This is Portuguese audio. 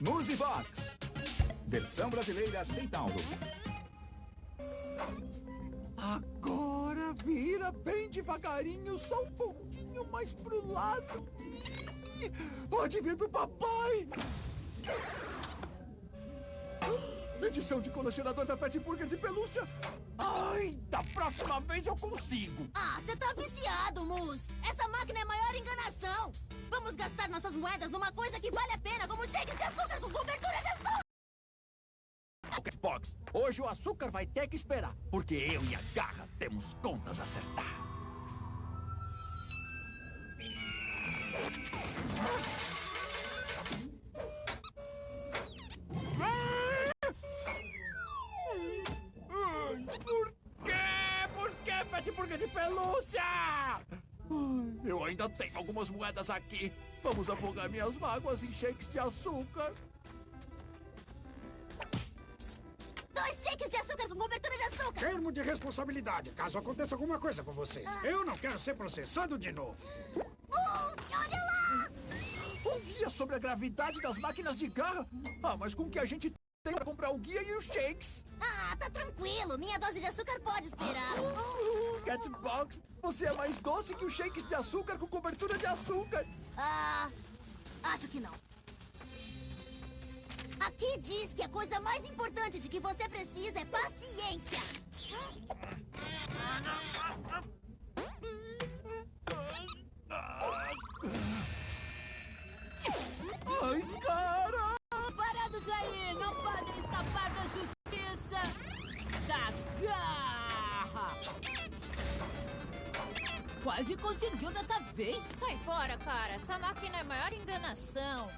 Musibox. Versão brasileira sem download. Agora vira bem devagarinho, só um pouquinho mais pro lado. Pode vir pro papai. Edição de colecionador da Pet Burger de pelúcia. Ai, da próxima vez eu consigo. Ah, você tá viciado, Mus. Essa máquina é a maior enganação. Vamos gastar nossas moedas numa coisa que vale a pena, como shakes de açúcar com cobertura de açúcar. Box, hoje o açúcar vai ter que esperar, porque eu e a Garra temos contas a acertar. Por quê? Por que Pet Burger de pelúcia? Ai, Eu ainda tenho algumas moedas aqui. Vamos afogar minhas mágoas em shakes de açúcar. Dois shakes de açúcar com cobertura de açúcar. Termo de responsabilidade, caso aconteça alguma coisa com vocês. Eu não quero ser processado de novo. Olha lá. Um guia sobre a gravidade das máquinas de garra? Ah, mas com o que a gente tem pra comprar o guia e os shakes? Ah, tá tranquilo. Minha dose de açúcar pode esperar. Você é mais doce que os shakes de açúcar com cobertura de açúcar. Ah, acho que não. Aqui diz que a coisa mais importante de que você precisa é paciência. Ai, cara! Parados aí! Não podem escapar da justiça da garra! Quase conseguiu dessa vez! Sai fora, cara! Essa máquina é a maior enganação!